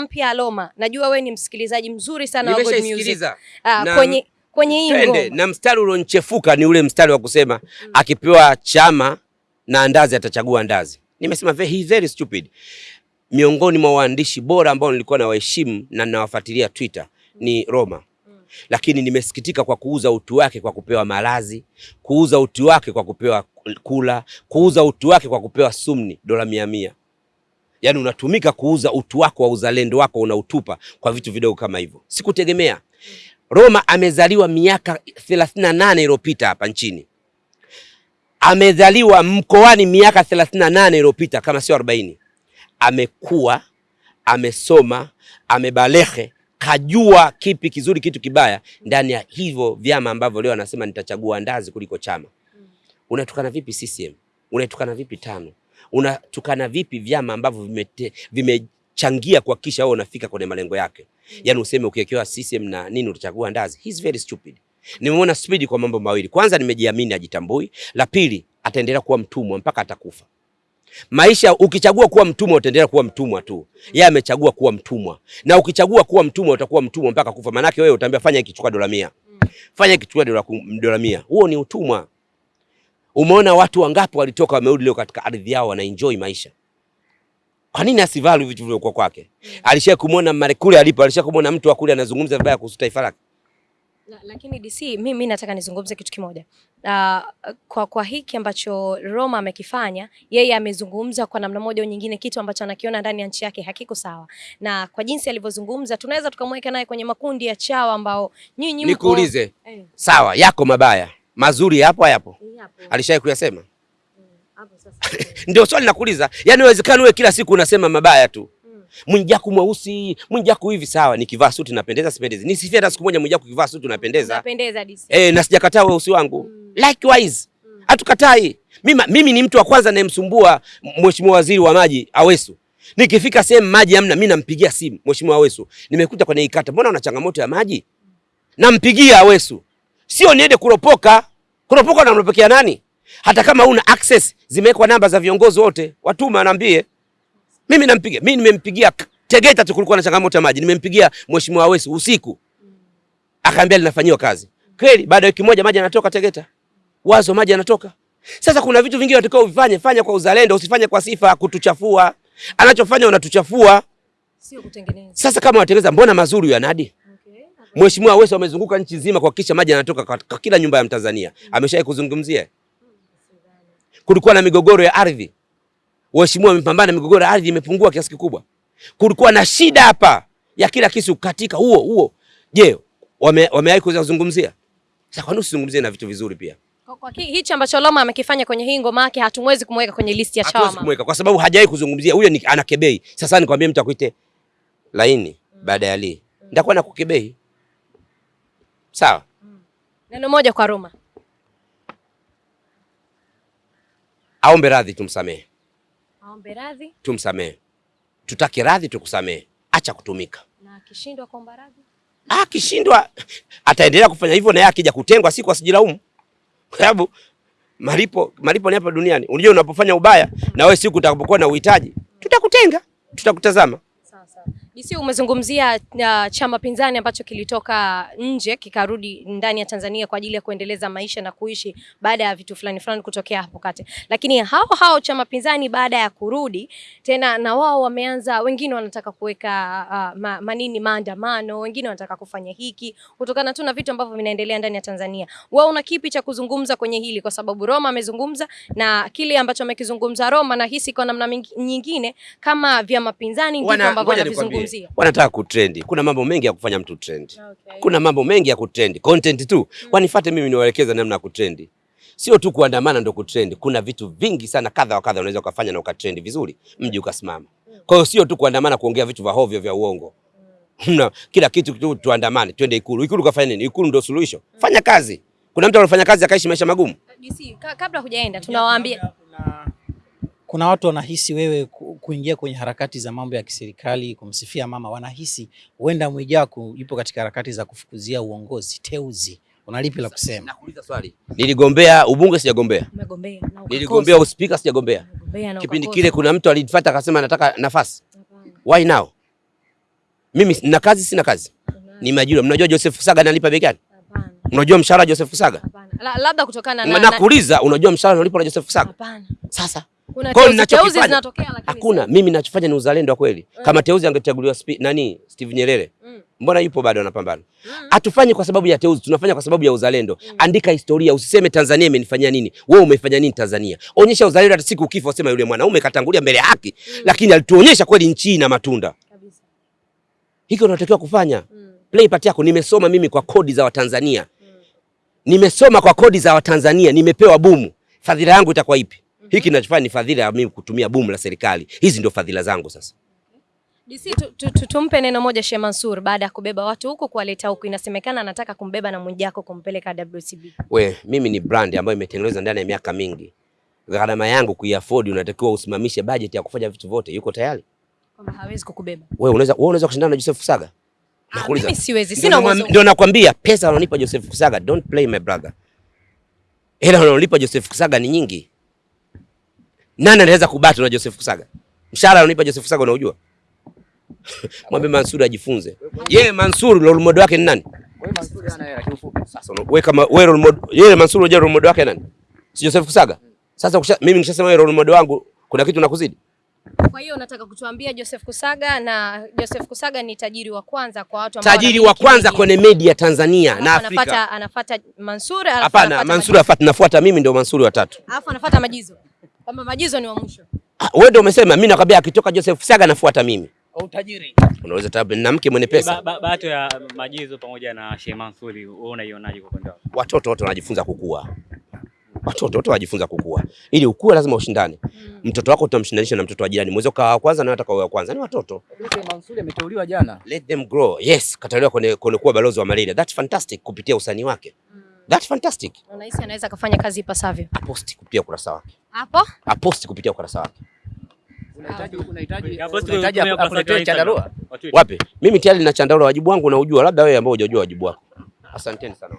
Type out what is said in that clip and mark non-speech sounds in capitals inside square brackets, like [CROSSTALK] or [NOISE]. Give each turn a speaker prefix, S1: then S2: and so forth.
S1: mpya Aloma, najua we ni msikilizaji mzuri sana wa Good Music.
S2: Nimeshaisikiliza
S1: Ah,
S2: na-
S1: kwenye kwenye hii ngoma
S2: na mstari ulionchefuka ni ule mstari wa kusema mm. akipewa chama na ndazi atachagua andazi. Nimesema very, he very stupid. Miongoni mwa waandishi bora ambao nilikuwa nawaheshimu na nawafuatilia Twitter ni Roma, lakini nimesikitika kwa kuuza utu wake kwa kupewa malazi, kuuza utu wake kwa kupewa kula, kuuza utu wake kwa kupewa sumni dola mia mia. Yaani unatumika kuuza utu wako wa uzalendo wako unautupa kwa vitu vidogo kama hivyo. Sikutegemea. Roma amezaliwa miaka 38 iliyopita hapa nchini. Amezaliwa mkoani miaka 38 iliyopita kama sio 40. Amekuwa, amesoma, amebalehe, kajua kipi kizuri, kitu kibaya ndani ya hivyo vyama ambavyo leo anasema nitachagua ndazi kuliko chama. Unatukana vipi CCM? Unatukana vipi tano? Unatukana vipi vyama ambavyo vimechangia kuhakikisha wewe unafika kwenye malengo yake? Yaani useme ukiwekewa CCM na nini utachagua ndazi. He's very stupid. Nimeona stupid kwa mambo mawili. Kwanza nimejiamini ajitambui. La pili ataendelea kuwa mtumwa mpaka atakufa. Maisha ukichagua kuwa mtumwa utaendelea kuwa mtumwa tu. Yeye amechagua kuwa mtumwa. Na ukichagua kuwa mtumwa utakuwa mtumwa mpaka kufa. Maana yake wewe utaambia fanya hiki chukua dola mia. Fanya hiki chukua dola dola mia. Huo ni utumwa. Umeona watu wangapi walitoka wamerudi leo katika ardhi yao wana enjoy maisha. Kwa nini asivalu vitu vilivyokuwa kwake? Alisha kumwona mare kule alipo, alisha kumwona mtu wa kule anazungumza vibaya kuhusu taifa lake.
S1: La- lakini DC mimi nataka nizungumze kitu kimoja. Uh, kwa, kwa hiki ambacho Roma amekifanya yeye amezungumza kwa namna moja au nyingine kitu ambacho anakiona ndani ya nchi yake hakiko sawa, na kwa jinsi alivyozungumza tunaweza tukamweka naye kwenye makundi ya chawa ambao nyinyi mko-
S2: Nikuulize,
S1: Eh,
S2: sawa, yako mabaya, mazuri yapo hayapo? Alishawahi kuyasema?
S1: Mm. [LAUGHS]
S2: Ndio swali nakuuliza. Yaani inawezekana wewe kila siku unasema mabaya tu. Mwijaku mweusi, Mwijaku hivi sawa, nikivaa suti napendeza sipendezi. Nisifie hata siku moja Mwijaku kivaa suti unapendeza.
S1: Unapendeza DC.
S2: Eh, na sijakataa weusi wangu. Likewise, hatukatai. Mimi mimi ni mtu wa kwanza nayemsumbua Mheshimiwa Waziri wa Maji Awesu. Nikifika sehemu maji hamna, mimi nampigia simu Mheshimiwa Awesu. Nimekuta kwenye ikata, mbona una changamoto ya maji? Nampigia Awesu. Sio niende kuropoka. Kuropoka unamropokea nani? Hata kama una access, zimewekwa namba za viongozi wote, watuma anaambie. Mimi nampiga, Mimi nimempigia Tegeta tu kulikuwa na changamoto ya maji. Nimempigia Mheshimiwa Wesi usiku. Akaambia linafanyiwa kazi. Kweli baada ya wiki moja maji yanatoka Tegeta. Wazo maji yanatoka. Sasa kuna vitu vingine watakao uvifanye, fanya kwa uzalendo, usifanye kwa sifa kutuchafua. Anachofanya unatuchafua.
S1: Sio kutengeneza.
S2: Sasa kama watengeneza, mbona mazuri ya Nadi? Mheshimiwa Aweso amezunguka nchi nzima kuhakikisha maji yanatoka kwa kila nyumba ya Mtanzania. Ameshawahi kuzungumzia. Kulikuwa na migogoro ya ardhi. Mheshimiwa amepambana, migogoro ya ardhi imepungua kiasi kikubwa. Kulikuwa na shida hapa ya kila kisu katika huo huo. Je, wame- wamewahi kuzungumzia? Sasa kwa nini usizungumzie na vitu vizuri pia?
S1: Kwa, kwa hichi ambacho Loma amekifanya kwenye hii ngoma yake hatumwezi kumweka kwenye listi ya
S2: Hatuwezi kumweka kwa sababu hajawahi kuzungumzia. Huyo ni anakebei. Sasa nikwambie mtu akuite laini baada ya li. Nitakuwa nakukebei. Sawa?
S1: Neno moja kwa Roma.
S2: Aombe radhi tumsamehe.
S1: Aombe radhi
S2: tumsamehe. Tutaki radhi tukusamehe. Acha kutumika.
S1: na akishindwa kuomba radhi.
S2: Ah, akishindwa ataendelea kufanya hivyo na yeye akija kutengwa siku asijilaumu. Kwa sababu malipo malipo ni hapa duniani. Unajua unapofanya ubaya na wewe siku utakapokuwa na uhitaji, tutakutenga, tutakutazama.
S1: Sawa sawa. DC umezungumzia uh, chama pinzani ambacho kilitoka nje kikarudi ndani ya Tanzania kwa ajili ya kuendeleza maisha na kuishi baada ya vitu fulani fulani kutokea hapo kati. Lakini hao hao chama pinzani baada ya kurudi tena na wao wameanza, wengine wanataka kuweka uh, ma, manini maandamano, wengine wanataka kufanya hiki kutokana tu na vitu ambavyo vinaendelea ndani ya Tanzania. Wewe una kipi cha kuzungumza kwenye hili? Kwa sababu Roma amezungumza na kile ambacho amekizungumza Roma, nahisi kwa namna nyingine kama vyama pinzani ndivyo ambavyo
S2: ngoja Wanataka kutrendi. Kuna mambo mengi ya kufanya mtu trendi.
S1: Okay.
S2: Kuna mambo mengi ya kutrendi. Content tu. Mm. Wanifate mimi niwaelekeza namna ya kutrendi. Sio tu kuandamana ndo kutrendi. Kuna vitu vingi sana kadha wa kadha unaweza ukafanya na ukatrendi vizuri, mji ukasimama. Kwa hiyo sio tu kuandamana kuongea vitu vya hovyo vya uongo. Mm. kila kitu tu tuandamane, twende Ikulu. Ikulu kafanya nini? Ikulu ndio suluhisho. Fanya kazi. Kuna mtu anafanya kazi akaishi maisha magumu.
S1: DC, kabla hujaenda tunawaambia
S3: Kuna, kuna watu wanahisi wewe ku- kuingia kwenye harakati za mambo ya kiserikali kumsifia mama, wanahisi huenda Mwijaku yupo katika harakati za kufukuzia uongozi teuzi. Unalipi la kusema?
S2: Nakuuliza swali. Niligombea ubunge sijagombea.
S1: umegombea na.
S2: Niligombea uspika sijagombea. Kipindi kile kuna mtu alinifuata akasema nataka nafasi. Why now? Mimi na kazi sina kazi? Ni majira. Mnajua Joseph Kusaga analipa bei gani?
S1: Hapana.
S2: Unajua mshahara Joseph Kusaga?
S1: Hapana. Labda kutokana na, na
S2: Nakuuliza, unajua mshahara unalipwa na Joseph Kusaga?
S1: Hapana.
S2: Sasa
S1: Kuna teuzi zinatokea lakini
S2: hakuna. Mimi ninachofanya ni uzalendo wa kweli. Kama Teuzi angechaguliwa nani Steve Nyerere,
S1: Mm.
S2: mbona yupo bado anapambana?
S1: Mm.
S2: Hatufanyi kwa sababu ya Teuzi, tunafanya kwa sababu ya uzalendo. Andika historia, usiseme Tanzania imenifanyia nini. Wewe umefanya nini Tanzania? Onyesha uzalendo, hata siku ukifa useme yule mwanaume katangulia mbele ya haki, lakini alituonyesha kweli nchi ina matunda.
S1: Kabisa.
S2: Hiki unatakiwa kufanya.
S1: Mm.
S2: Play part yako. Nimesoma mimi kwa kodi za Watanzania,
S1: Mm.
S2: nimesoma kwa kodi za Watanzania, nimepewa bumu. Fadhila yangu itakuwa ipi? Hiki ninachofanya ni fadhila ya mimi kutumia bumu la serikali. Hizi ndio fadhila zangu sasa.
S1: DC tu, tu, tu, tumpe neno moja Sheikh Mansur baada ya kubeba watu huko kuwaleta huko, Inasemekana anataka kumbeba na Mwijaku kumpeleka WCB.
S2: We, mimi ni brand ambayo imetengenezwa ndani ya miaka mingi. Gharama yangu kuiafford, unatakiwa usimamishe budget ya kufanya vitu vyote. Yuko tayari?
S1: Kwamba hawezi kukubeba.
S2: Wewe unaweza wewe unaweza kushindana na Joseph Kusaga?
S1: Ah,
S2: Nakuuliza.
S1: mimi siwezi. Sina uwezo.
S2: Ndio nakwambia pesa wananipa Joseph Kusaga, don't play my brother. Hela wananipa Joseph Kusaga ni nyingi. Nani anaweza kubatu na Joseph Kusaga? Mshahara anonipa Joseph Kusaga unaujua? [LAUGHS] Mwambie Mansur ajifunze. Yeye Mansur role model wake ni nani? Weka wewe kama wewe role model, yeye Mansur unajua role model wake nani? Si Joseph Kusaga? Sasa kusha, mimi nikishasema wewe role model wangu kuna kitu nakuzidi?
S1: Kwa hiyo unataka kutuambia Joseph Kusaga na Joseph Kusaga ni tajiri wa kwanza kwa watu ambao
S2: Tajiri wa kwanza kwenye media Tanzania na Afrika.
S1: Anafuata anafuata Mansur alafu
S2: Hapana,
S1: anafuata
S2: Mansur afuata, nafuata mimi ndio Mansur wa tatu.
S1: Alafu anafuata Majizo. Kwamba Majizo ni wa mwisho.
S2: Ah, Wewe ndio umesema, mimi nakwambia akitoka Joseph Saga nafuata mimi.
S3: Utajiri.
S2: Unaweza tabu na mke mwenye pesa.
S4: Ba- ba- ya Majizo pamoja na Sheikh Mansuri, wewe unaionaje kwa upande?
S2: Watoto wote wanajifunza kukua. Watoto wote wanajifunza kukua. Ili ukue lazima ushindane. Mm. Mtoto wako utamshindanisha na mtoto wa jirani. Mwezi kwa wa kwanza na hata kwa wa kwanza. Ni watoto.
S5: Sheikh Mansuri ameteuliwa jana.
S2: Let them grow. Yes, kataliwa kwenye kwenye kuwa balozi wa malaria. That's fantastic kupitia usanii wake. That's fantastic.
S1: Unahisi anaweza kufanya kazi ipasavyo.
S2: Aposti kupitia ukurasa wake.
S1: Hapo?
S2: Aposti kupitia ukurasa wake.
S5: Unahitaji unahitaji unahitaji chandarua.
S2: Wapi? Mimi tayari nina chandarua wajibu wangu naujua, labda wewe ambao hujajua wajibu wako. Asanteni sana.